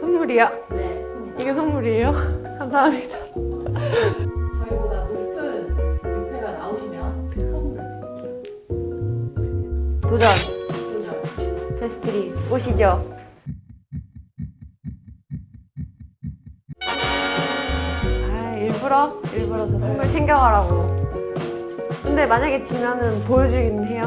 선물이야? 네. 이게 선물이에요? 감사합니다. 저희보다 높은 6회가 나오시면 선물을 드릴게요. 도전! 도전. 베스트리 오시죠. 아 일부러? 일부러 저 선물 챙겨가라고. 근데 만약에 지면은 보여주긴 해요?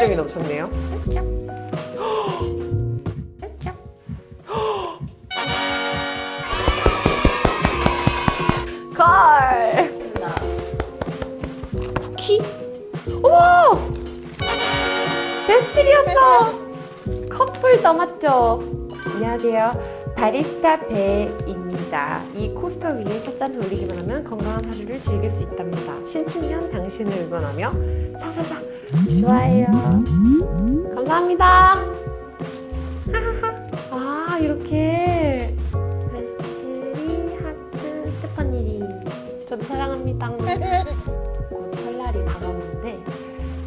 열정이 넘쳤네요. 걸! 쿠키? 베스트리였어! 커플 넘었죠? 안녕하세요. 바리스타 배입니다. 이 코스터 위에 첫잔 올리기만 하면 건강한 하루를 즐길 수 있답니다. 신축년 당신을 응원하며 사사사 좋아해요. 감사합니다. 아 이렇게 베스트리 하트 스테파니리 저도 사랑합니다. 곧 설날이 다가오는데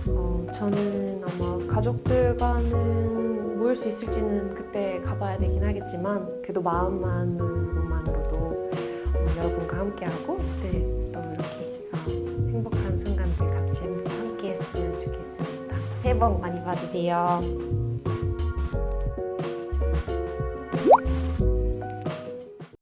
어, 저는 아마 가족들과는 모일 수 있을지는 그때 가봐야 되긴 하겠지만 그래도 마음만으로만으로도 어, 여러분과 함께하고 네, 또 이렇게 어, 행복한 순간들 같이 함께 했으면 좋겠습니다. 새해 복 많이 받으세요.